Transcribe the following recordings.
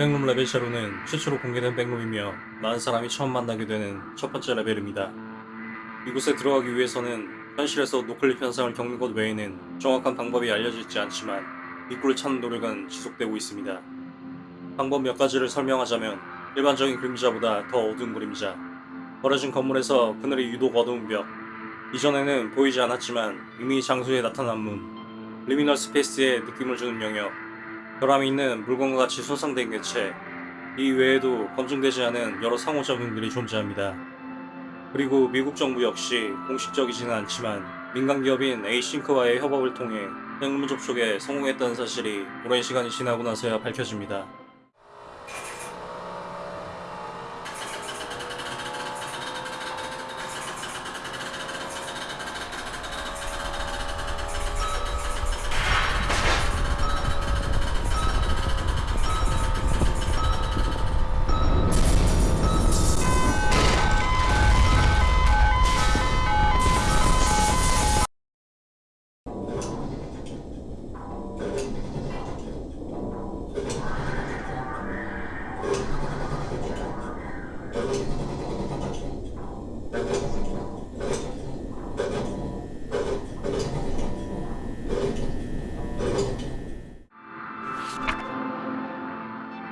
Backroom 레벨 제로는 최초로 공개된 Backroom이며 많은 사람이 처음 만나게 되는 첫 번째 레벨입니다. 이곳에 들어가기 위해서는 현실에서 noclip 현상을 겪는 것 외에는 정확한 방법이 알려져 있지 않지만 입구를 찾는 노력은 지속되고 있습니다. 방법 몇 가지를 설명하자면 일반적인 그림자보다 더 어두운 그림자 버려진 건물에서 그늘이 유독 어두운 벽 이전에는 보이지 않았지만 이미 장소에 나타난 문 liminal space에 느낌을 주는 영역 결함이 있는 물건과 같이 손상된 개체 이 외에도 검증되지 않은 여러 상호작용들이 존재합니다. 그리고 미국 정부 역시 공식적이지는 않지만 민간 기업인 Async와의 협업을 통해 핵문 접촉에 성공했다는 사실이 오랜 시간이 지나고 나서야 밝혀집니다.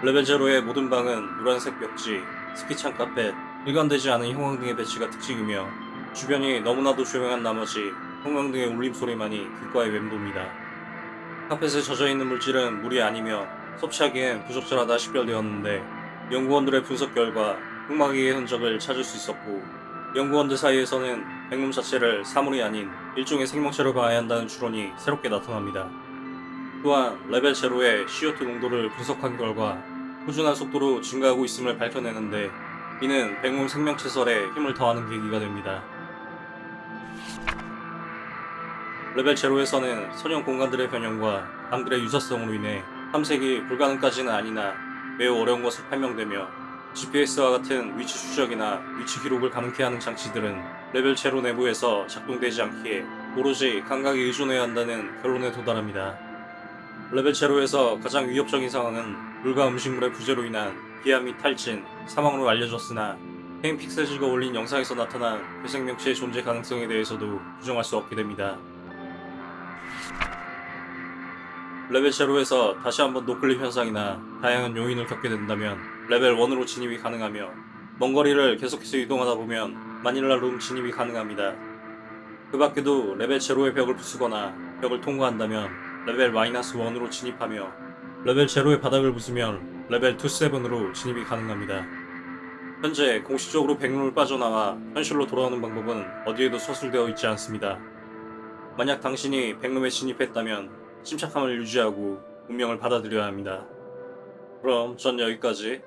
레벨 제로의 모든 방은 노란색 벽지, 스키창 카펫, 일관되지 않은 형광등의 배치가 특징이며 주변이 너무나도 조용한 나머지 형광등의 울림 소리만이 귓가에 맴돕니다. 카펫에 젖어있는 물질은 물이 아니며 섭취하기엔 부적절하다 식별되었는데 연구원들의 분석 결과 흑마기의 흔적을 찾을 수 있었고 연구원들 사이에서는 Backroom 자체를 사물이 아닌 일종의 생명체로 봐야 한다는 추론이 새롭게 나타납니다. 또한 레벨 제로의 CO2 농도를 분석한 결과 꾸준한 속도로 증가하고 있음을 밝혀내는데 이는 Backroom 생명체설에 힘을 더하는 계기가 됩니다. 레벨 제로에서는 선형 공간들의 변형과 방들의 유사성으로 인해 탐색이 불가능까지는 아니나 매우 어려운 것을 판명되며 GPS와 같은 위치 추적이나 위치 기록을 가능케 하는 장치들은 레벨 제로 내부에서 작동되지 않기에 오로지 감각에 의존해야 한다는 결론에 도달합니다. 레벨 제로에서 가장 위협적인 상황은 물과 음식물의 부재로 인한 기아 및 탈진, 사망으로 알려졌으나 Kane Pixels가 올린 영상에서 나타난 괴생명체의 존재 가능성에 대해서도 부정할 수 없게 됩니다. 레벨 제로에서 다시 한번 noclip 현상이나 다양한 요인을 겪게 된다면 레벨 1으로 진입이 가능하며 먼 거리를 계속해서 이동하다 보면 Manila Room 진입이 가능합니다. 그 밖에도 레벨 제로의 벽을 부수거나 벽을 통과한다면 레벨 마이너스 1으로 진입하며 레벨 제로의 바닥을 부수면 레벨 2-7으로 진입이 가능합니다. 현재 공식적으로 Backroom을 빠져나와 현실로 돌아오는 방법은 어디에도 서술되어 있지 않습니다. 만약 당신이 Backroom에 진입했다면 침착함을 유지하고 운명을 받아들여야 합니다. 그럼 전 여기까지